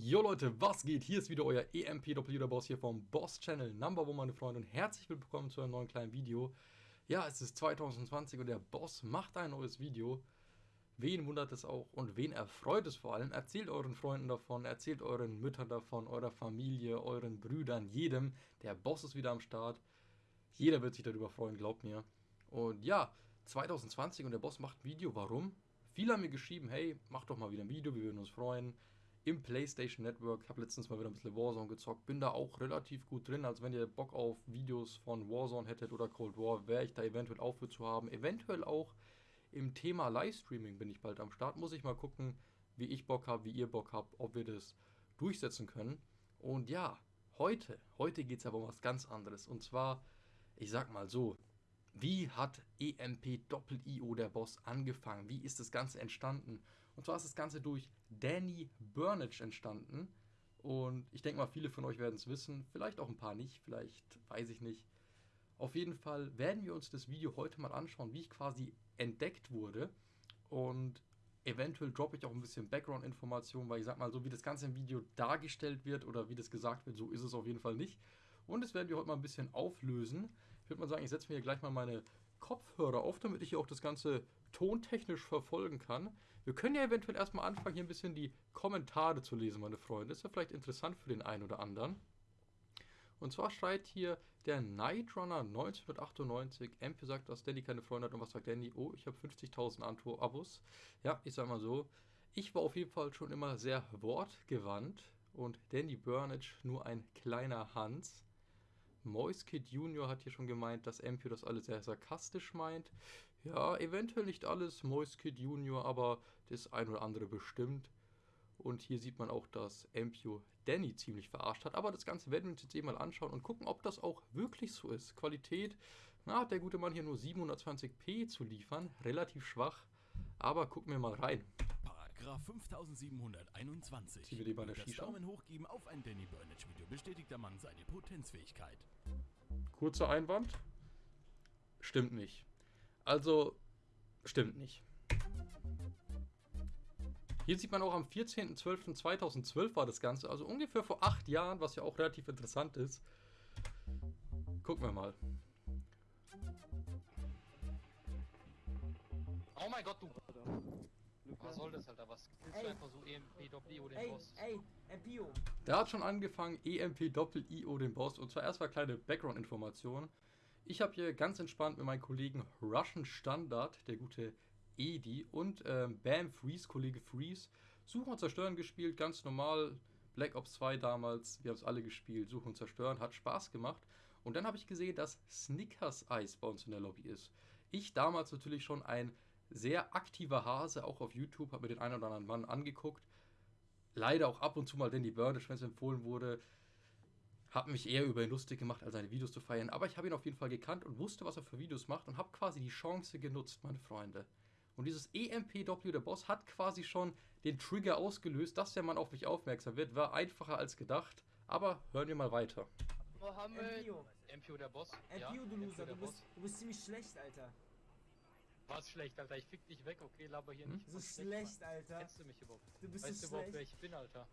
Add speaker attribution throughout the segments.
Speaker 1: Jo Leute, was geht? Hier ist wieder euer EMPW der Boss hier vom Boss Channel Number One, meine Freunde, und herzlich willkommen zu einem neuen kleinen Video. Ja, es ist 2020 und der Boss macht ein neues Video. Wen wundert es auch und wen erfreut es vor allem? Erzählt euren Freunden davon, erzählt euren Müttern davon, eurer Familie, euren Brüdern, jedem. Der Boss ist wieder am Start. Jeder wird sich darüber freuen, glaubt mir. Und ja, 2020 und der Boss macht ein Video. Warum? Viele haben mir geschrieben, hey, mach doch mal wieder ein Video, wir würden uns freuen im PlayStation Network. Habe letztens mal wieder ein bisschen Warzone gezockt. Bin da auch relativ gut drin. Also wenn ihr Bock auf Videos von Warzone hättet oder Cold War, wäre ich da eventuell auch für zu haben. Eventuell auch im Thema Livestreaming bin ich bald am Start. Muss ich mal gucken, wie ich Bock habe, wie ihr Bock habt, ob wir das durchsetzen können. Und ja, heute, heute geht es aber um was ganz anderes. Und zwar, ich sag mal so, wie hat EMP Doppel-IO der Boss angefangen? Wie ist das Ganze entstanden? Und zwar ist das Ganze durch Danny Burnage entstanden. Und ich denke mal, viele von euch werden es wissen. Vielleicht auch ein paar nicht, vielleicht weiß ich nicht. Auf jeden Fall werden wir uns das Video heute mal anschauen, wie ich quasi entdeckt wurde. Und eventuell droppe ich auch ein bisschen Background-Informationen, weil ich sag mal, so wie das Ganze im Video dargestellt wird oder wie das gesagt wird, so ist es auf jeden Fall nicht. Und das werden wir heute mal ein bisschen auflösen. Ich würde mal sagen, ich setze mir hier gleich mal meine Kopfhörer auf, damit ich hier auch das Ganze tontechnisch verfolgen kann. Wir können ja eventuell erstmal anfangen, hier ein bisschen die Kommentare zu lesen, meine Freunde. Ist ja vielleicht interessant für den einen oder anderen. Und zwar schreit hier der Night Runner 1998. MP sagt, dass Danny keine Freunde hat. Und was sagt Danny? Oh, ich habe 50.000 Abos. Ja, ich sag mal so. Ich war auf jeden Fall schon immer sehr wortgewandt. Und Danny Burnage nur ein kleiner Hans. Moiskid Junior hat hier schon gemeint, dass Empio das alles sehr sarkastisch meint. Ja, eventuell nicht alles Moiskid Junior, aber das ein oder andere bestimmt. Und hier sieht man auch, dass Empio Danny ziemlich verarscht hat. Aber das Ganze werden wir uns jetzt eben mal anschauen und gucken, ob das auch wirklich so ist. Qualität, na, hat der gute Mann hier nur 720p zu liefern. Relativ schwach. Aber gucken wir mal rein.
Speaker 2: Paragraph 5721.
Speaker 1: Ziehen wir die bei der
Speaker 2: das
Speaker 1: Shisha?
Speaker 2: Daumen hoch geben auf ein Danny Burnage Video bestätigt der Mann seine Potenzfähigkeit.
Speaker 1: Kurzer Einwand. Stimmt nicht. Also, stimmt nicht. Hier sieht man auch am 14.12.2012 war das Ganze, also ungefähr vor acht Jahren, was ja auch relativ interessant ist. Gucken wir mal.
Speaker 3: Oh mein Gott, du. Was soll das, Alter? Was willst
Speaker 4: Ey.
Speaker 3: du einfach so EMP-Doppel-IO den
Speaker 4: Ey,
Speaker 3: Boss?
Speaker 4: ey, Empio.
Speaker 1: Der hat schon angefangen, EMP Doppel-IO den Boss. Und zwar erstmal kleine Background-Information. Ich habe hier ganz entspannt mit meinem Kollegen Russian Standard, der gute Edi, und ähm, Bam Freeze, Kollege Freeze, Suchen und Zerstören gespielt, ganz normal. Black Ops 2 damals, wir haben es alle gespielt, Suchen und Zerstören, hat Spaß gemacht. Und dann habe ich gesehen, dass Snickers Eis bei uns in der Lobby ist. Ich damals natürlich schon ein sehr aktiver Hase, auch auf YouTube, habe mir den einen oder anderen Mann angeguckt. Leider auch ab und zu mal Danny Burnish, wenn es empfohlen wurde. Habe mich eher über ihn lustig gemacht, als seine Videos zu feiern. Aber ich habe ihn auf jeden Fall gekannt und wusste, was er für Videos macht und habe quasi die Chance genutzt, meine Freunde. Und dieses EMPW, der Boss, hat quasi schon den Trigger ausgelöst, dass der Mann auf mich aufmerksam wird. War einfacher als gedacht. Aber hören wir mal weiter.
Speaker 3: Mohammed.
Speaker 4: Empio.
Speaker 3: Empio der Boss.
Speaker 4: Empio, du Loser, du bist, du bist ziemlich schlecht, Alter.
Speaker 3: Was schlecht, Alter. Ich fick dich weg, okay? Laber hier
Speaker 1: Hm?
Speaker 3: nicht.
Speaker 4: So schlecht,
Speaker 3: Mann.
Speaker 4: Alter.
Speaker 3: Kennst du mich überhaupt?
Speaker 4: Du bist
Speaker 3: weißt du
Speaker 4: so
Speaker 3: überhaupt, wer ich bin, Alter?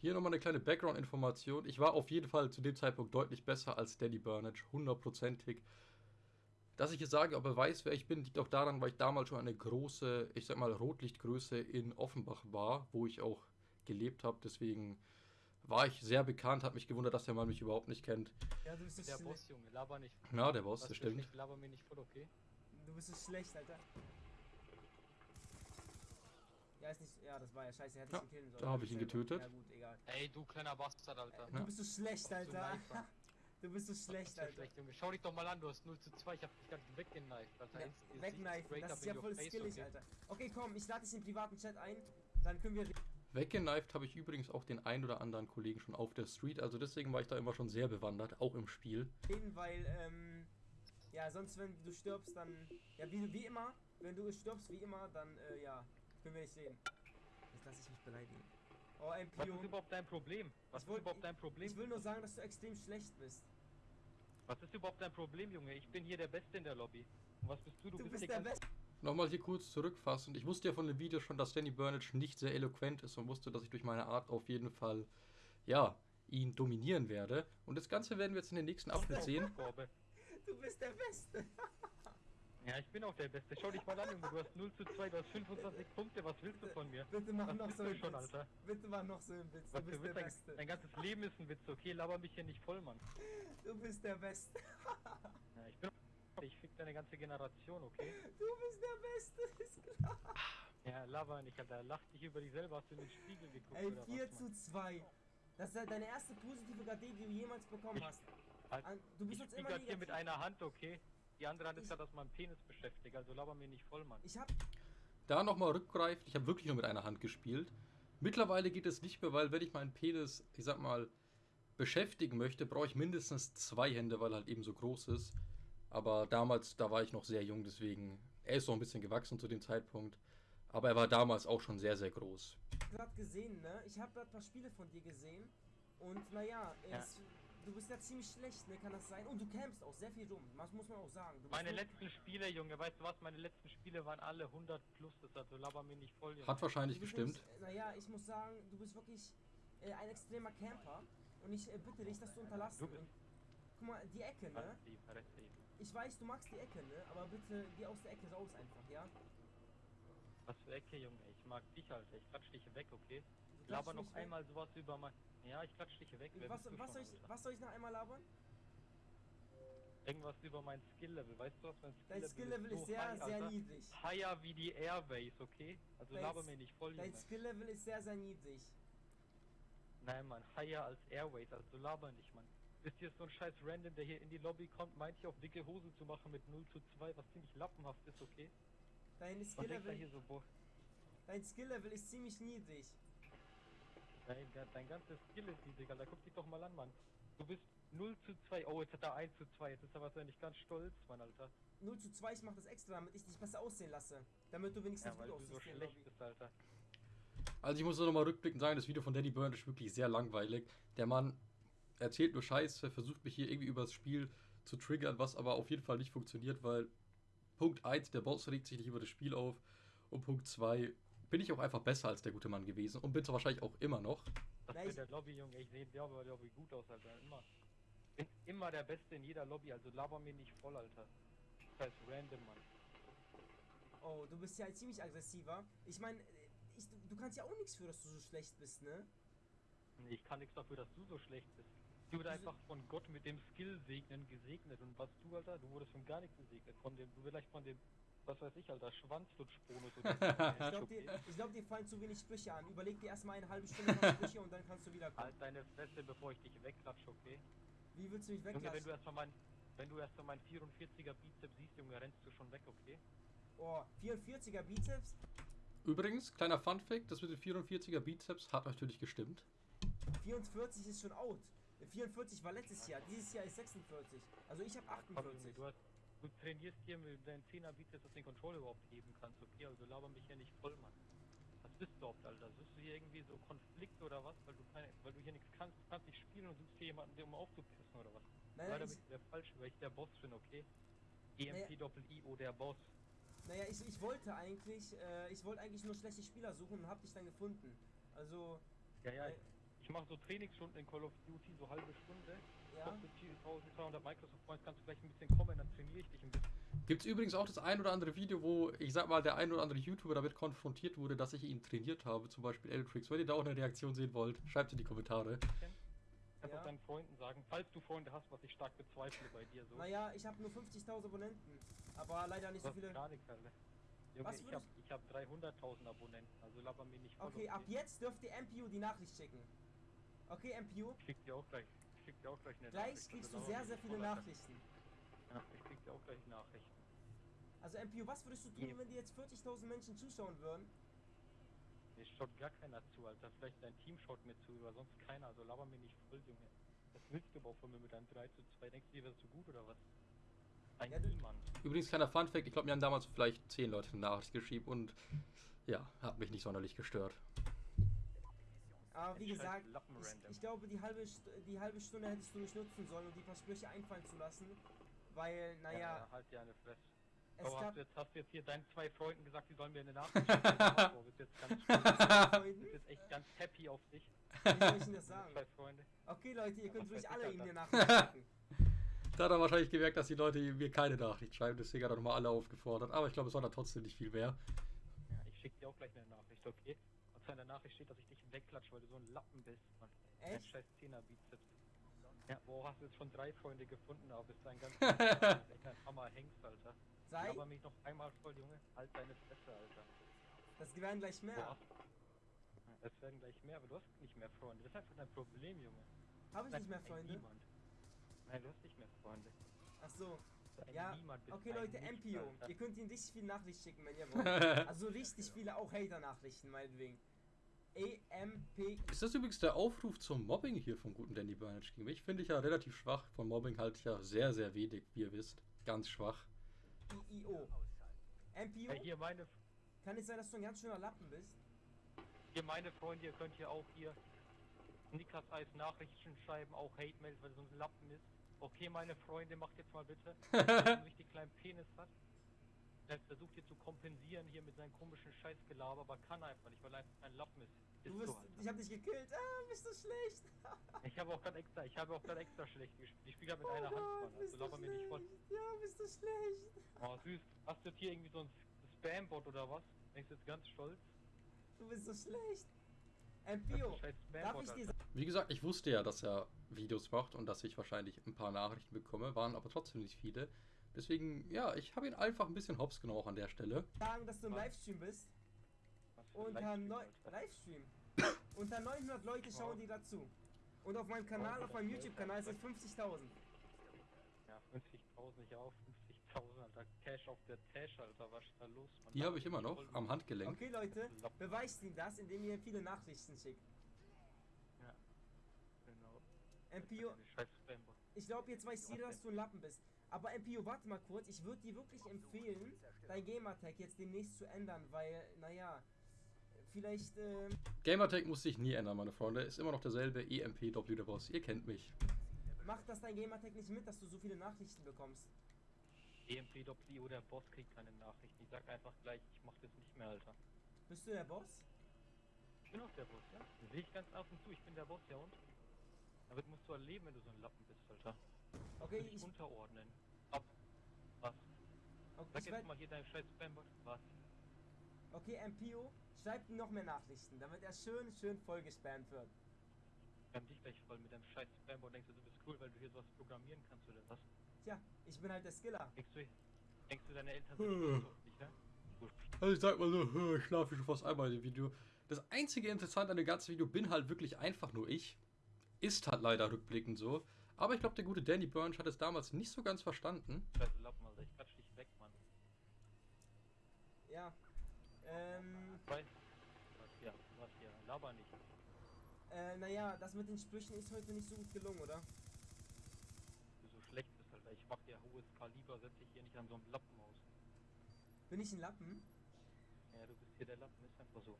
Speaker 1: Hier nochmal eine kleine Background-Information. Ich war auf jeden Fall zu dem Zeitpunkt deutlich besser als Danny Burnage, hundertprozentig. Dass ich jetzt sage, ob er weiß, wer ich bin, liegt auch daran, weil ich damals schon eine große, ich sag mal, Rotlichtgröße in Offenbach war, wo ich auch gelebt habe. Deswegen war ich sehr bekannt, hat mich gewundert, dass der Mann mich überhaupt nicht kennt.
Speaker 4: Ja, du bist
Speaker 3: Der. Boss, Junge. Laber nicht.
Speaker 1: Ja, der Boss,
Speaker 3: Was
Speaker 1: das stimmt.
Speaker 3: schlecht, Laber mir nicht voll, okay?
Speaker 4: Du bist so schlecht, Alter. Ja, ist nicht. Ja, das war ja scheiße. Er hätte
Speaker 1: Ja,
Speaker 4: ihn killen sollen.
Speaker 1: da hab ich ihn getötet.
Speaker 4: Ja, gut, egal.
Speaker 3: Ey, du kleiner Bastard, Alter.
Speaker 4: Du bist so schlecht, Alter. Du bist so schlecht, Alter.
Speaker 3: schlecht, Junge. Schau dich doch mal an, du hast 0 zu 2. Ich hab dich gerade weggeneift, Alter.
Speaker 4: Ja,
Speaker 3: straight
Speaker 4: das ist ja voll skillig,
Speaker 3: okay?
Speaker 4: Alter. Okay, komm, ich lade dich in den privaten Chat ein. Dann können wir.
Speaker 1: Weggeneift habe ich übrigens auch den ein oder anderen Kollegen schon auf der Street, also deswegen war ich da immer schon sehr bewandert, auch im Spiel.
Speaker 4: weil, ähm, ja, sonst, wenn du stirbst, dann, ja, wie, wie immer, wenn du stirbst, wie immer, dann, äh, ja, können wir nicht sehen. Jetzt lass ich mich beleidigen. Oh,
Speaker 5: Was
Speaker 4: MPO.
Speaker 5: ist überhaupt dein Problem? Was
Speaker 4: Ich
Speaker 5: ist überhaupt dein Problem?
Speaker 4: Ich will nur sagen, dass du extrem schlecht bist.
Speaker 5: Was ist überhaupt dein Problem, Junge? Ich bin hier der Beste in der Lobby. Und was bist du? Du,
Speaker 4: Du
Speaker 5: bist,
Speaker 4: bist der Beste.
Speaker 1: nochmal hier kurz zurückfassend. Ich wusste ja von dem Video schon, dass Danny Burnage nicht sehr eloquent ist und wusste, dass ich durch meine Art auf jeden Fall, ja, ihn dominieren werde. Und das Ganze werden wir jetzt in den nächsten Abschnitt sehen.
Speaker 4: Du bist der Beste.
Speaker 3: Ja, ich bin auch der Beste. Schau dich mal an, Junge. Du hast 0 zu 2, du hast 25 Punkte. Was willst du von mir?
Speaker 4: Bitte mach
Speaker 3: Was
Speaker 4: noch so
Speaker 3: du
Speaker 4: einen
Speaker 3: schon,
Speaker 4: Witz.
Speaker 3: Alter?
Speaker 4: Bitte mach noch so einen Witz. Du
Speaker 3: Was
Speaker 4: bist
Speaker 3: für
Speaker 4: der?
Speaker 3: Dein,
Speaker 4: Beste.
Speaker 3: dein ganzes Leben ist ein Witz, okay? Laber mich hier nicht voll, Mann.
Speaker 4: Du bist der Beste.
Speaker 3: Ja, ich bin ich fick deine ganze Generation, okay?
Speaker 4: Du bist der Beste, ist klar.
Speaker 3: Ja, laber nicht, Alter. Lach dich über dich selber. Hast du in den Spiegel geguckt
Speaker 4: Ey,
Speaker 3: oder
Speaker 4: 4
Speaker 3: was,
Speaker 4: zu
Speaker 3: Mann?
Speaker 4: 2. Das ist ja deine erste positive KD, die du jemals bekommen hast.
Speaker 3: Halt,
Speaker 4: An- Du bist
Speaker 3: Ich
Speaker 4: jetzt immer
Speaker 3: hier mit einer Hand, okay? Die andere Hand ist
Speaker 4: Ich-
Speaker 3: gerade aus meinem Penis beschäftigt, also laber mir nicht voll, Mann.
Speaker 4: Ich hab.
Speaker 1: Da nochmal rückgreift, ich habe wirklich nur mit einer Hand gespielt. Mittlerweile geht es nicht mehr, weil wenn ich meinen Penis, ich sag mal, beschäftigen möchte, brauche ich mindestens zwei Hände, weil er halt eben so groß ist. Aber damals, da war ich noch sehr jung, deswegen, er ist noch ein bisschen gewachsen zu dem Zeitpunkt. Aber er war damals auch schon sehr, sehr groß.
Speaker 4: gerade gesehen, ne? Ich habe gerade ein paar Spiele von dir gesehen. Und naja,
Speaker 3: Ja.
Speaker 4: Du bist ja ziemlich schlecht, ne? Kann das sein? Und du campst auch sehr viel rum. Das muss man auch sagen. Du
Speaker 3: Meine letzten Spiele, Junge, weißt du was? Meine letzten Spiele waren alle 100 plus, das also laber mir nicht voll, Junge.
Speaker 1: Hat wahrscheinlich
Speaker 4: du
Speaker 1: gestimmt.
Speaker 4: Naja, ich muss sagen, du bist wirklich äh, ein extremer Camper. Und ich äh, bitte dich, das zu unterlassen.
Speaker 3: Du
Speaker 4: guck mal, die Ecke, ne?
Speaker 3: Halt.
Speaker 4: Ich weiß, du magst die Ecke, ne? Aber bitte geh aus der Ecke raus einfach, ja?
Speaker 3: Was für Ecke, Junge? Ich mag dich, Alter. Ich klatsch dich weg, okay? Laber noch
Speaker 4: weg.
Speaker 3: einmal sowas über mein... Ja, ich klatsch dich weg.
Speaker 4: Was, was, soll ich, was soll ich noch einmal labern?
Speaker 3: Irgendwas über mein Skill-Level. Weißt du was? Mein
Speaker 4: Dein
Speaker 3: Skill-Level
Speaker 4: Skill-Level ist
Speaker 3: so
Speaker 4: sehr,
Speaker 3: high,
Speaker 4: sehr
Speaker 3: Alter.
Speaker 4: niedrig.
Speaker 3: Higher wie die Airways, okay? Also
Speaker 4: Dein
Speaker 3: laber mir nicht voll,
Speaker 4: Dein. Skill-Level ist sehr, sehr niedrig.
Speaker 3: Nein, Mann, higher als Airways, also laber nicht, Mann. Ist hier so ein scheiß Random, der hier in die Lobby kommt, meint hier auf dicke Hose zu machen mit 0 zu 2, was ziemlich lappenhaft ist, okay?
Speaker 4: Dein Skill-Level
Speaker 3: so,
Speaker 4: dein Skill-Level ist ziemlich niedrig.
Speaker 3: Dein, dein ganzes Skill ist niedrig, Alter, guck dich doch mal an, Mann. Du bist 0 zu 2, oh, jetzt hat er 1 zu 2, jetzt ist er wahrscheinlich ganz stolz, Mann, Alter.
Speaker 4: 0 zu 2, ich mach das extra, damit ich dich besser aussehen lasse. Damit du wenigstens
Speaker 3: Ja, weil
Speaker 4: gut
Speaker 3: du so
Speaker 4: aussiehst der
Speaker 3: schlecht bist, Alter.
Speaker 1: Also ich muss nur nochmal rückblickend sagen, das Video von Danny Burn ist wirklich sehr langweilig. Der Mann erzählt nur Scheiße, versucht mich hier irgendwie übers Spiel zu triggern, was aber auf jeden Fall nicht funktioniert, weil Punkt 1, der Boss regt sich nicht über das Spiel auf und Punkt 2, bin ich auch einfach besser als der gute Mann gewesen und bin es wahrscheinlich auch immer noch.
Speaker 3: Das
Speaker 4: ich-
Speaker 3: der Lobby, Junge, ich sehe der Lobby gut aus, Alter, immer. Bin immer der Beste in jeder Lobby, also laber mir nicht voll, Alter. Scheiß random, Mann.
Speaker 4: Oh, du bist ja ziemlich aggressiver. Ich meine, ich, du kannst ja auch nichts für, dass du so schlecht bist, ne?
Speaker 3: Nee, ich kann nichts dafür, dass du so schlecht bist. Du wurdest
Speaker 4: Wieso-
Speaker 3: einfach von Gott mit dem Skill segnen gesegnet. Und was du, Alter, du wurdest von gar nichts gesegnet. Von dem, du vielleicht von dem, was weiß ich, Alter, Schwanzlutschbonus oder
Speaker 4: Ich glaube, dir, ich glaub, dir fallen zu wenig Sprüche an. Überleg dir erstmal eine halbe Stunde lang Sprüche und dann kannst du wieder kommen.
Speaker 3: Halt deine Fresse, bevor ich dich wegklatsche, okay?
Speaker 4: Wie willst du mich
Speaker 3: Junge, wenn du erstmal mein, wenn du erstmal mein 44er Bizeps siehst, Junge, rennst du schon weg, okay?
Speaker 4: Oh, 44er Bizeps.
Speaker 1: Übrigens, kleiner Funfact, das mit dem 44er Bizeps hat natürlich gestimmt.
Speaker 4: 44 ist schon out. 44 war letztes Jahr. Dieses Jahr ist 46. Also ich habe
Speaker 3: Komm, Junge,
Speaker 4: 48.
Speaker 3: du, hast, du trainierst hier mit deinen 10er Bizeps, dass du den Controller überhaupt heben kannst, okay? Also laber mich hier nicht voll, Mann. Was bist du überhaupt, Alter? Suchst du hier irgendwie so Konflikt oder was? Weil du, keine, weil du hier nichts kannst, du kannst nicht spielen und suchst hier jemanden, der um aufzupissen oder was?
Speaker 4: Nein,
Speaker 3: Leider bin ich der falsch, weil ich der Boss bin, okay? EMP Doppel I-O, der Boss.
Speaker 4: naja, ich, ich wollte eigentlich, äh, ich wollte eigentlich nur schlechte Spieler suchen und hab dich dann gefunden. Also,
Speaker 3: Ja, ja,
Speaker 4: Äh,
Speaker 3: ich, mache so Trainingsstunden in Call of Duty, so halbe Stunde.
Speaker 4: ja.
Speaker 3: Kostet 1200 Microsoft Points, kannst du vielleicht ein bisschen kommen, dann trainiere ich dich ein bisschen.
Speaker 1: Gibt es übrigens auch das ein oder andere Video, wo, ich sag mal, der ein oder andere YouTuber damit konfrontiert wurde, dass ich ihn trainiert habe, zum Beispiel Eltrix. Wenn ihr da auch eine Reaktion sehen wollt, schreibt in die Kommentare.
Speaker 3: Kannst
Speaker 4: Ja.
Speaker 3: auch deinen Freunden sagen, falls du Freunde hast, was ich stark bezweifle bei dir so.
Speaker 4: Naja, ich habe nur 50.000 Abonnenten. Aber leider nicht so viele.
Speaker 3: gar nichts, Alter. Junge,
Speaker 4: Was
Speaker 3: ich
Speaker 4: würdest-
Speaker 3: hab, ich hab 300.000 Abonnenten, also laber mir nicht voll.
Speaker 4: Okay, ab jetzt dürft ihr MPU die Nachricht schicken. Okay, MPU.
Speaker 3: Ich krieg dir auch gleich, ich krieg dir auch gleich eine
Speaker 4: Gleich
Speaker 3: Nachricht,
Speaker 4: kriegst
Speaker 3: also
Speaker 4: du sehr, sehr viele. Nachrichten.
Speaker 3: Ja, ich krieg dir auch gleich Nachrichten.
Speaker 4: Also MPU, was würdest du tun, wenn dir jetzt 40.000 Menschen zuschauen würden?
Speaker 3: Mir schaut gar keiner zu, Alter. Vielleicht dein Team schaut mir zu, aber sonst keiner. Also laber mir nicht voll, Junge. Was willst du überhaupt von mir mit einem 3 zu 2? Denkst du, dir wärst du gut oder was? Ein
Speaker 4: Ja, du-
Speaker 3: Niemand.
Speaker 1: Übrigens, kleiner Funfact, ich glaube, mir haben damals vielleicht 10 Leute eine Nachricht geschrieben und ja, hat mich nicht sonderlich gestört.
Speaker 4: Aber wie
Speaker 3: scheiß
Speaker 4: gesagt, ich, ich glaube, die halbe, St die halbe Stunde hättest du nicht nutzen sollen und die paar Sprüche einfallen zu lassen. Weil, naja,
Speaker 3: halt dir eine Fresse.
Speaker 4: Es
Speaker 3: Aber hast
Speaker 4: gab
Speaker 3: du, jetzt, hast du jetzt hier deinen zwei Freunden gesagt, die sollen mir eine Nachricht schicken? Du bist jetzt ganz stolz.
Speaker 4: Freunden.
Speaker 3: bist jetzt echt ganz happy auf dich.
Speaker 4: Wie soll ich Ihnen das sagen?
Speaker 3: Zwei Freunde.
Speaker 4: Okay, Leute, ihr könnt ruhig alle ihm eine. Nachricht schicken.
Speaker 1: Da hat er wahrscheinlich gemerkt, dass die Leute mir keine Nachricht schreiben, deswegen hat er nochmal alle aufgefordert. Aber ich glaube, es war da trotzdem nicht viel mehr.
Speaker 3: Ja, ich schicke dir auch gleich eine Nachricht, okay? Und zu einer Nachricht steht, dass ich dich wegklatsche, weil du so ein Lappen bist, Mann. Ein
Speaker 4: Echt?
Speaker 3: scheiß Zehner-Bizeps. Ja, wo hast du jetzt schon drei Freunde gefunden, aber bist ein ganz echt ein Hammer Hengst, Alter.
Speaker 4: Sei,
Speaker 3: Aber mich noch einmal voll, Junge. Halt deine Fresse, Alter.
Speaker 4: das werden gleich mehr.
Speaker 3: Boah. Ja, Es werden gleich mehr, aber du hast nicht mehr Freunde. Das ist einfach dein Problem, Junge.
Speaker 4: Habe ich
Speaker 3: Nein,
Speaker 4: nicht mehr
Speaker 3: ein
Speaker 4: Freunde?
Speaker 3: Niemand. Nein, du hast nicht mehr Freunde.
Speaker 4: Ach so.
Speaker 3: Ein
Speaker 4: Ja,
Speaker 3: Niemand,
Speaker 4: okay
Speaker 3: ein
Speaker 4: Leute, MPO. Ihr könnt ihm richtig viele Nachrichten schicken, wenn ihr wollt. Also richtig viele, auch Hater-Nachrichten, meinetwegen. EMP.
Speaker 1: Ist das übrigens der Aufruf zum Mobbing hier vom guten Danny Burnage gegen mich? Finde ich ja relativ schwach. Von Mobbing halte ich ja sehr, sehr wenig, wie ihr wisst. Ganz schwach.
Speaker 4: IIO. MPO.
Speaker 3: Ja, hier meine,
Speaker 4: Kann es sein, dass du ein ganz schöner Lappen bist?
Speaker 3: hier meine Freunde, ihr könnt hier auch hier Nickers Eis Nachrichten schreiben, auch Hate-Mails, weil er so ein Lappen ist. Okay, meine Freunde, macht jetzt mal bitte. Wenn er einen richtig kleinen Penis hat. Er versucht hier zu kompensieren hier mit seinem komischen Scheißgelaber, aber kann einfach nicht, weil er einfach ein Lappen ist. Ist
Speaker 4: Du bist,
Speaker 3: so,
Speaker 4: ich hab dich gekillt. Ah, bist du schlecht.
Speaker 3: Ich habe auch gerade extra, ich habe auch gerade extra schlecht gespielt. Ich spiele gerade mit
Speaker 4: Oh
Speaker 3: einer Hand,
Speaker 4: Gott,
Speaker 3: Mann.
Speaker 4: bist
Speaker 3: Also
Speaker 4: du
Speaker 3: laber mir nicht voll.
Speaker 4: Ja, bist du schlecht.
Speaker 3: Oh, süß. Hast du jetzt hier irgendwie so ein Spam-Bot oder was? Denkst du jetzt ganz stolz?
Speaker 4: Du bist so schlecht. Darf ich dir sagen?
Speaker 1: Wie gesagt, ich wusste ja, dass er Videos macht und dass ich wahrscheinlich ein paar Nachrichten bekomme, waren aber trotzdem nicht viele. Deswegen, ja, ich habe ihn einfach ein bisschen hops genommen auch an der Stelle.
Speaker 4: sagen, dass du im? Livestream bist? Unter
Speaker 3: Livestream,
Speaker 4: neu
Speaker 3: Alter.
Speaker 4: Livestream. Unter 900 Leute schauen
Speaker 3: Wow.
Speaker 4: die dazu. Und auf meinem Kanal, auf meinem YouTube-Kanal sind 50.000.
Speaker 3: Ja, 50.000, ich auch 50.000, Alter. Cash auf der Tash, Alter. Was ist da los, Mann?
Speaker 1: Die habe ich immer noch am Handgelenk.
Speaker 4: Okay, Leute, beweist ihm das, indem ihr viele Nachrichten schickt.
Speaker 3: Ja. Genau.
Speaker 4: MPO, ich glaube, jetzt weiß jeder, dass du ein Lappen bist. Aber MPO, warte mal kurz, ich würde dir wirklich empfehlen, dein Gamertag jetzt demnächst zu ändern, weil, naja, vielleicht, ähm,
Speaker 1: Gamertag muss sich nie ändern, meine Freunde. Ist immer noch derselbe EMPW der Boss. Ihr kennt mich.
Speaker 4: macht das dein Gamertag nicht mit, dass du so viele Nachrichten bekommst.
Speaker 3: EMPWO, der Boss kriegt keine Nachrichten. Ich sag einfach gleich, ich mach das nicht mehr, Alter.
Speaker 4: Bist du der Boss?
Speaker 3: Ich bin auch der Boss, ja? Das sehe ich ganz offen zu, ich bin der Boss, ja und? Damit musst du erleben, wenn du so ein Lappen bist, Alter.
Speaker 4: Okay, ich,
Speaker 3: unterordnen. Ab. Was?
Speaker 4: okay,
Speaker 3: Sag
Speaker 4: ich
Speaker 3: jetzt mal hier dein scheiß Spambot. Was?
Speaker 4: okay MPO, schreibt ihm noch mehr Nachrichten, damit er schön, schön voll gespammt wird.
Speaker 3: Ich kann dich gleich voll mit deinem scheiß Spambot. Denkst du, du bist cool, weil du hier sowas programmieren kannst oder was?
Speaker 4: Tja, ich bin halt der Skiller.
Speaker 3: Denkst du, denkst du deine Eltern sind auf dich, ne?
Speaker 1: Also ich sag mal so, ich schlafe schon fast einmal in dem Video. Das einzige Interessante an dem ganzen Video bin halt wirklich einfach nur ich. Ist halt leider rückblickend so. Aber ich glaube, der gute Danny Burns hat es damals nicht so ganz verstanden.
Speaker 3: Scheiße Lappen, Alter. Ich klatsch dich weg, Mann.
Speaker 4: Ja. Ähm,
Speaker 3: Weil. Was hier? Was hier? Laber nicht.
Speaker 4: äh, naja, das mit den Sprüchen ist heute nicht so gut gelungen, oder?
Speaker 3: Du so schlecht bist, Alter. Ich mach dir hohes Kaliber, setz dich hier nicht an so einem Lappen aus.
Speaker 4: Bin ich ein Lappen?
Speaker 3: Ja, du bist hier der Lappen, ist einfach so.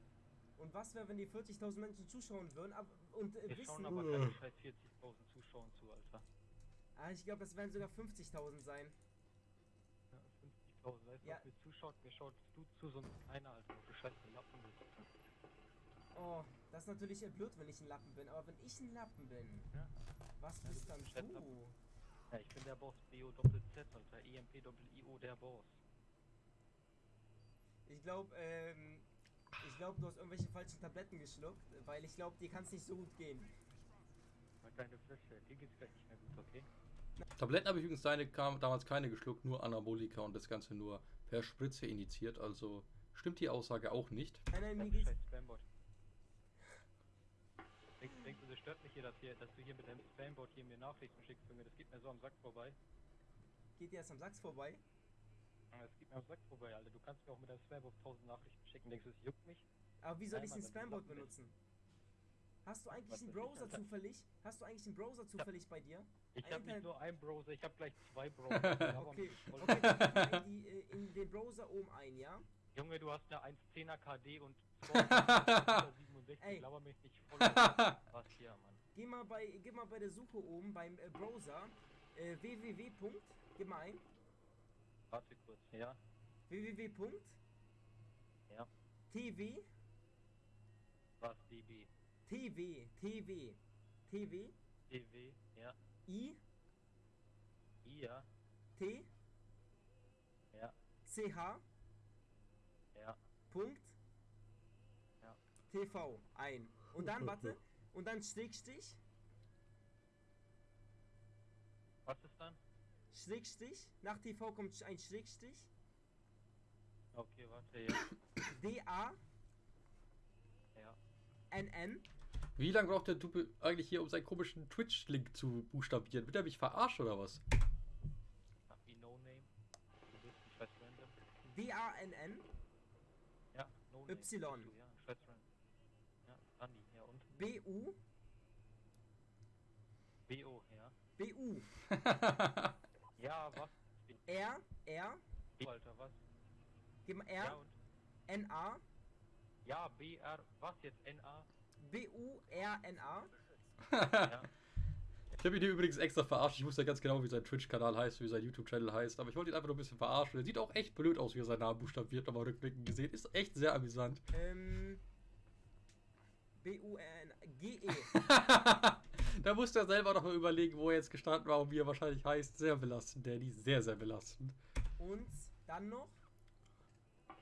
Speaker 4: Und was wäre, wenn die 40.000 Menschen zuschauen würden ab, und äh,
Speaker 3: Wir
Speaker 4: wissen...
Speaker 3: schauen aber keine scheiß 40.000 Zuschauern zu, Alter.
Speaker 4: ah, ich glaube, das werden sogar 50.000 sein.
Speaker 3: Ja, 50.000, weißt du,
Speaker 4: Ja.
Speaker 3: mir zuschaut? Mir schaut du zu, sonst keiner, Alter. Du scheiß Lappen bist.
Speaker 4: Oh, das ist natürlich äh, blöd, wenn ich ein Lappen bin. Aber wenn ich ein Lappen bin,
Speaker 3: Ja.
Speaker 4: was
Speaker 3: Ja,
Speaker 4: bist dann du?
Speaker 3: Lappen. Ja, ich bin der Boss, BO Doppel Z, Alter. EMP Doppel IO, der Boss.
Speaker 4: Ich glaube, ähm, ich glaube, du hast irgendwelche falschen Tabletten geschluckt, weil ich glaube, dir kann es nicht so gut gehen.
Speaker 3: Mal deine Fresse, dir geht's gleich nicht mehr gut, okay?
Speaker 1: Tabletten habe ich übrigens seine, kam, damals keine geschluckt, nur Anabolika und das Ganze nur per Spritze initiiert. Also stimmt die Aussage auch nicht.
Speaker 4: Nein, nein, mir geht's,
Speaker 3: Spambot. Denkst, denkst du, das stört mich hier, dass, hier, dass du hier mit deinem Spambot hier mir Nachrichten schickst für mir? Das geht mir so am Sack vorbei.
Speaker 4: geht dir erst am Sachs vorbei.
Speaker 3: Ja, Das geht mir am Sack vorbei, Alter. Du kannst mir auch mit deinem Spambot 1000 Nachrichten schicken. Denkst du, es juckt mich?
Speaker 4: Aber wie soll
Speaker 3: Nein,
Speaker 4: ich den
Speaker 3: bist.
Speaker 4: benutzen? Hast du eigentlich
Speaker 3: Was
Speaker 4: einen Browser zufällig? Hast du eigentlich einen Browser zufällig bei dir?
Speaker 3: Ich habe nicht nur einen Browser, ich habe gleich zwei Browser.
Speaker 4: Okay, okay, dann die, äh, in den Browser oben ein, ja?
Speaker 3: Junge, du hast eine 1.10er KD und 267,
Speaker 4: Ey.
Speaker 3: laber mich nicht voll. Was hier, Mann.
Speaker 4: Geh mal bei, gib mal bei der Suche oben beim äh, Browser äh, www. Gib mal ein.
Speaker 3: Warte kurz, ja?
Speaker 4: www.
Speaker 3: Ja.
Speaker 4: TV,
Speaker 3: Was, DB?
Speaker 4: TV, TV, TV,
Speaker 3: DW, ja?
Speaker 4: I,
Speaker 3: I, ja?
Speaker 4: T,
Speaker 3: Ja,
Speaker 4: CH,
Speaker 3: ja.
Speaker 4: Punkt,
Speaker 3: Ja.
Speaker 4: TV ein. Und dann, warte, und dann Schrägstrich,
Speaker 3: Was ist dann?
Speaker 4: Schrägstrich, nach TV kommt ein Schrägstrich,
Speaker 3: Okay, warte, ja.
Speaker 4: D-A,
Speaker 3: Ja.
Speaker 4: N-N,
Speaker 1: Wie lange braucht der Typ eigentlich hier, um seinen komischen Twitch-Link zu buchstabieren? Wird er mich verarscht oder was?
Speaker 3: Wie No Name? Du bist ein scheiß Random.
Speaker 4: D-A-N-N,
Speaker 3: Ja, No Name.
Speaker 4: Y.
Speaker 3: ja, scheiß Random. Ja, Andi, ja und?
Speaker 4: B-U,
Speaker 3: BO, ja.
Speaker 4: B-U,
Speaker 3: Ja, was?
Speaker 4: R, R,
Speaker 3: B, Alter, was?
Speaker 4: gib mal
Speaker 3: Ja
Speaker 4: R,
Speaker 3: und?
Speaker 4: N-A,
Speaker 3: Ja, BR, was jetzt? NA?
Speaker 4: B-U-R-N-A,
Speaker 3: Ja.
Speaker 1: Ich habe ihn hier übrigens extra verarscht. Ich wusste ja ganz genau, wie sein Twitch-Kanal heißt, wie sein YouTube-Channel heißt. Aber ich wollte ihn einfach nur ein bisschen verarschen. Er sieht auch echt blöd aus, wie er seinen Namen buchstabiert, nochmal rückblickend gesehen. Ist echt sehr amüsant.
Speaker 4: ähm, B-U-R-N-G-E,
Speaker 1: da musste er selber noch mal überlegen, wo er jetzt gestanden war und wie er wahrscheinlich heißt. Sehr belastend, Danny. Sehr, sehr belastend.
Speaker 4: und dann noch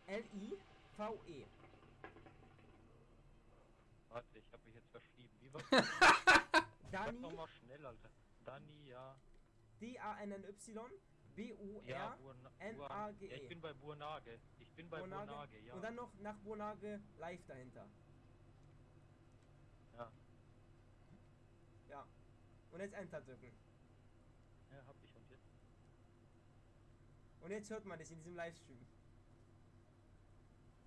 Speaker 4: L-I-V-E.
Speaker 3: Warte, ich hab mich jetzt verschrieben. Wie war Sag
Speaker 4: Dani,
Speaker 3: nochmal schnell, Alter. Dani, ja.
Speaker 4: D-A-N-N-Y,
Speaker 3: Ja,
Speaker 4: B-U-R,
Speaker 3: Burna-
Speaker 4: N-A-G-E.
Speaker 3: Ja, ich bin bei Burnage. Ich bin bei
Speaker 4: Burnage.
Speaker 3: Burnage, ja.
Speaker 4: Und dann noch nach Burnage live dahinter.
Speaker 3: Ja.
Speaker 4: Ja. Und jetzt Enter drücken.
Speaker 3: ja, hab ich und jetzt.
Speaker 4: Und jetzt hört man dich in diesem Livestream.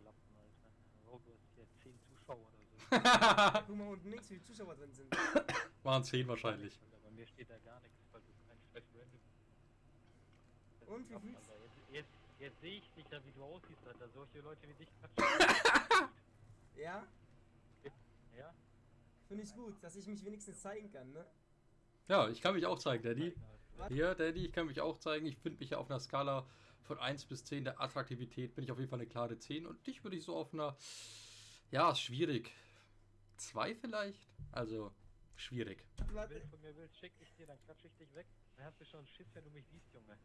Speaker 3: Lappen, Alter. Oh, du hast hier 10 Zuschauer oder so.
Speaker 4: Guck mal unten links, wie viele Zuschauer drin sind.
Speaker 1: Waren zehn wahrscheinlich.
Speaker 3: Alter, bei mir steht da gar nichts, weil du kein scheiß Random. Das
Speaker 4: Und
Speaker 3: ist
Speaker 4: wie fühlst-
Speaker 3: Alter. Jetzt, jetzt, jetzt sehe ich dich ja, wie du aussiehst, Alter. Solche Leute wie dich quatschen.
Speaker 4: Ja?
Speaker 3: ja?
Speaker 4: Finde ich gut, dass ich mich wenigstens zeigen kann, ne?
Speaker 1: Ja, ich kann mich auch zeigen, Danny. Hier, Danny, ich kann mich auch zeigen. Ich finde mich ja auf einer Skala von 1 bis 10 der Attraktivität bin ich auf jeden Fall eine klare 10. Und dich würde ich so auf einer, ja, schwierig. 2 vielleicht? Also, schwierig.
Speaker 3: Wenn du von mir willst, schick ich dir, dann klatsch ich dich weg. Dann hast du schon Schiss, wenn du mich siehst, Junge.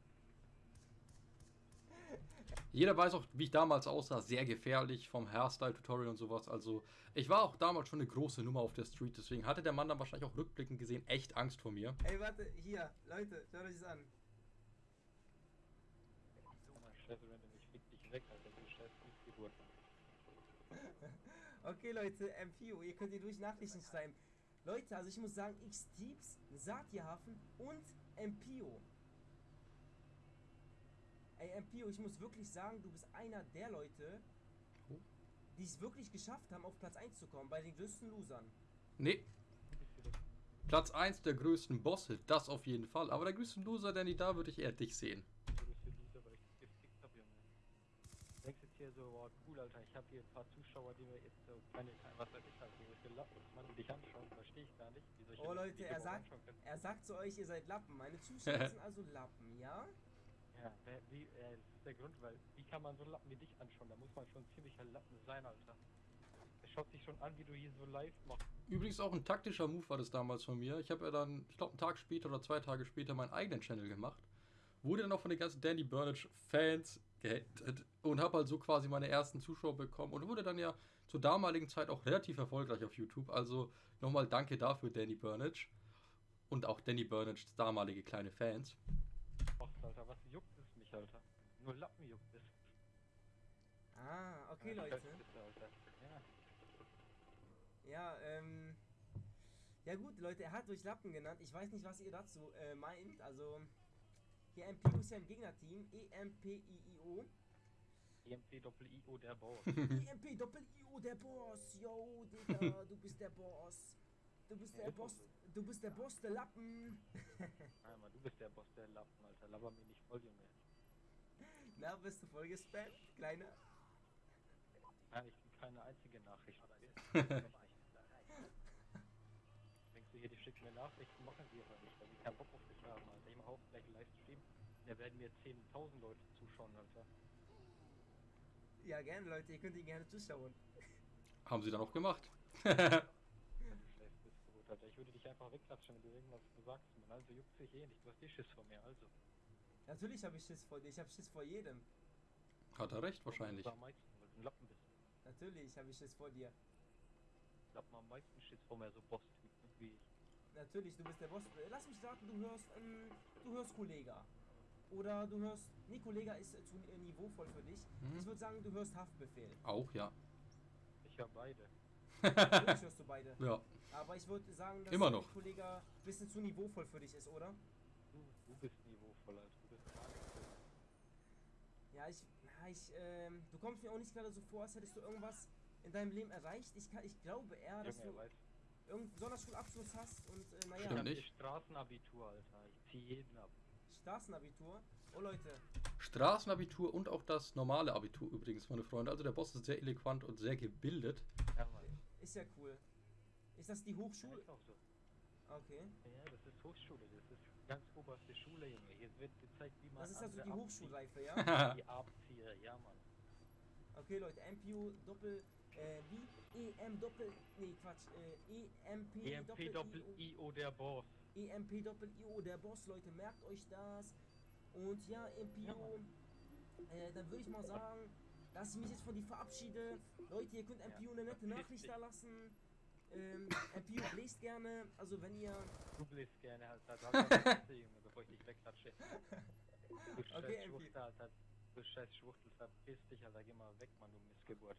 Speaker 1: Jeder weiß auch, wie ich damals aussah. Sehr gefährlich vom Hairstyle-Tutorial und sowas. Also, ich war auch damals schon eine große Nummer auf der Street. Deswegen hatte der Mann dann wahrscheinlich auch rückblickend gesehen echt Angst vor mir.
Speaker 4: Ey, warte, hier, Leute, schaut euch das an. Okay, Leute, MPO, ihr könnt hier durch Nachrichten schreiben. Leute, also ich muss sagen, X-Teeps, Satierhafen und MPO. Ey, MPO, ich muss wirklich sagen, du bist einer der Leute,
Speaker 1: Oh.
Speaker 4: die es wirklich geschafft haben, auf Platz 1 zu kommen, bei den größten Losern.
Speaker 1: Nee, Platz 1 der größten Bosse, das auf jeden Fall. Aber der größte Loser, Danny, da würde ich eher dich sehen.
Speaker 3: Denkst jetzt hier so, boah, cool, Alter, ich hab hier ein paar Zuschauer, die mir jetzt so keine, was weiß ich halt, die man die dich anschauen, verstehe ich gar nicht. Wie solche
Speaker 4: Oh
Speaker 3: Leute
Speaker 4: er sagt, er sagt zu euch, ihr seid Lappen. Meine Zuschauer sind also Lappen, ja?
Speaker 3: Ja, wer, wie, äh, das ist der Grund, weil, wie kann man so einen Lappen wie dich anschauen? Da muss man schon ziemlich ein Lappen sein, Alter. Der schaut sich schon an, wie du hier so live machst.
Speaker 1: Übrigens auch ein taktischer Move war das damals von mir. Ich habe ja dann, ich glaube, einen Tag später oder zwei Tage später meinen eigenen Channel gemacht. Wurde dann auch von den ganzen Danny Burnage Fans gehatet und habe halt so quasi meine ersten Zuschauer bekommen und wurde dann ja zur damaligen Zeit auch relativ erfolgreich auf YouTube. Also nochmal danke dafür, Danny Burnage. Und auch Danny Burnages damalige kleine Fans.
Speaker 3: Alter. Was juckt es mich, Alter? Nur Lappen juckt es.
Speaker 4: Ah, okay,
Speaker 3: Ja,
Speaker 4: Leute.
Speaker 3: Ja.
Speaker 4: Ja, ähm. Ja gut, Leute, er hat euch Lappen genannt. Ich weiß nicht, was ihr dazu äh, meint. Also, hier MPO ist ja im Gegnerteam. E-M-P-I-I-O.
Speaker 3: EMP Doppel IO der Bauer.
Speaker 4: EMP Doppel-I-O, der Boss. Yo, Digga, du bist der Boss. Du bist der Boss. Du bist der Boss der Lappen.
Speaker 3: Nein, Mann, du bist der Boss der Lappen, Alter. Laber mir nicht voll, Junge.
Speaker 4: Na, bist du voll gespammt, Kleiner?
Speaker 3: Nein, ich krieg keine einzige Nachricht. Denkst du hier, die schicken mir Nachrichten, machen sie aber nicht, weil die keinen Bock auf dich haben, Alter. Ich mach auch gleich einen Livestream. Da werden mir 10.000 Leute zuschauen, Alter.
Speaker 4: Ja, gerne, Leute, ihr könnt ihn gerne zuschauen.
Speaker 1: Haben sie dann auch gemacht.
Speaker 3: Ja, du scheiß Missgeburt, Alter. Ich würde dich einfach wegklatschen, wenn du irgendwas sagst, Mann. Also juckt sich eh nicht. Du hast eh Schiss vor mir, also.
Speaker 4: Natürlich habe ich Schiss vor dir, ich habe Schiss vor jedem.
Speaker 1: Hat er recht, wahrscheinlich.
Speaker 3: Am meisten, weil du ein Lappen bist.
Speaker 4: Natürlich habe ich Schiss vor dir.
Speaker 3: Lappen am meisten Schiss vor mir, so Boss-Typen wie ich.
Speaker 4: Natürlich, du bist der Boss. Lass mich raten, du hörst, ähm, du hörst Kollega. Oder du hörst, nee, Kollega ist äh, zu äh, niveauvoll für dich.
Speaker 1: Mhm.
Speaker 4: Ich würde sagen, du hörst Haftbefehl.
Speaker 1: Auch, ja.
Speaker 3: Ich höre beide.
Speaker 4: Hörst du beide.
Speaker 1: Ja.
Speaker 4: Aber ich würde sagen, dass
Speaker 1: Immer noch.
Speaker 4: Kollega ein bisschen zu niveauvoll für dich ist, oder?
Speaker 3: Du, du bist niveauvoll, Alter. Du bist.
Speaker 4: Ja, ich, na, ich, ähm, du kommst mir auch nicht gerade so vor, als hättest du irgendwas in deinem Leben erreicht. Ich, kann, ich glaube eher, dass
Speaker 3: Junge,
Speaker 4: du irgendeinen Sonderschulabschluss hast und, äh,
Speaker 3: Ich
Speaker 4: naja,
Speaker 1: Stimmt
Speaker 3: hab
Speaker 1: nicht.
Speaker 3: Straßenabitur, Alter. Ich zieh jeden ab.
Speaker 4: Straßenabitur. Oh Leute,
Speaker 1: Straßenabitur und auch das normale Abitur übrigens, meine Freunde. Also der Boss ist sehr eloquent und sehr gebildet.
Speaker 3: Ja, Mann.
Speaker 4: Ist ja cool. Ist das die
Speaker 3: Ja,
Speaker 4: Hochschule?
Speaker 3: ist auch so.
Speaker 4: Okay.
Speaker 3: Ja, das ist Hochschule. Das ist ganz oberste Schule, Junge. Hier wird gezeigt, wie man
Speaker 4: Das ist also die Hochschulreife, ja?
Speaker 3: Die Abzieher, ja, Mann.
Speaker 4: Okay, Leute, MPU Doppel, äh, wie? EM Doppel, nee, Quatsch, äh, EMP,
Speaker 3: EMP
Speaker 4: Doppel,
Speaker 3: Doppel
Speaker 4: IO,
Speaker 3: der Boss.
Speaker 4: EMP Doppel IO, der Boss, Leute, merkt euch das. Und ja, MPU, äh, dann würde ich mal sagen, dass ich mich jetzt von dir verabschiede. Leute, ihr könnt
Speaker 3: Ja,
Speaker 4: MPU eine nette Nachricht da lassen. Ähm, MPU bläst gerne, also wenn ihr,
Speaker 3: Du bläst gerne, hast du Fresse, Junge, bevor ich dich wegklatsche. Du scheiß
Speaker 4: Okay, MP.
Speaker 3: Schwuchtel, Alter. Du scheiß Schwuchtel, verpiss dich, Alter. Geh mal weg, Mann, du Missgeburt.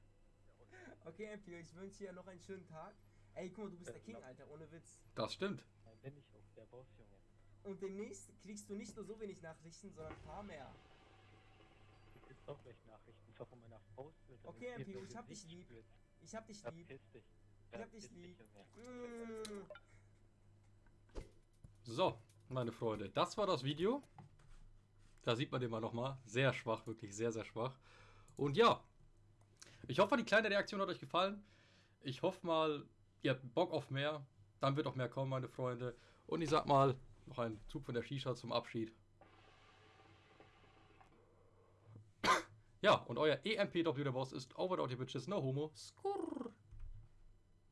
Speaker 4: okay MPU, ich wünsche dir noch einen schönen Tag. Ey, guck mal, du bist
Speaker 3: Äh,
Speaker 4: der King,
Speaker 3: no.
Speaker 4: Alter, ohne Witz.
Speaker 1: Das stimmt.
Speaker 3: Nein, bin ich auch der Boss, Junge.
Speaker 4: Und demnächst kriegst du nicht nur so wenig Nachrichten, sondern ein paar mehr.
Speaker 3: Du kriegst auch gleich Nachrichten, zwar von meiner Faust.
Speaker 4: Okay,
Speaker 3: das
Speaker 4: ich hab dich lieb. Ich hab dich lieb.
Speaker 3: Verpiss dich.
Speaker 4: Ich hab dich lieb. Mm.
Speaker 1: So, meine Freunde, das war das Video. Da sieht man den mal nochmal. Sehr schwach, wirklich sehr, sehr schwach. Und ja, ich hoffe, die kleine Reaktion hat euch gefallen. Ich hoffe mal, ihr habt Bock auf mehr. Dann wird auch mehr kommen, meine Freunde. Und ich sag mal, noch ein Zug von der Shisha zum Abschied. Ja, und euer EMPW der Boss ist over ihr Bitches, no homo. Skurr.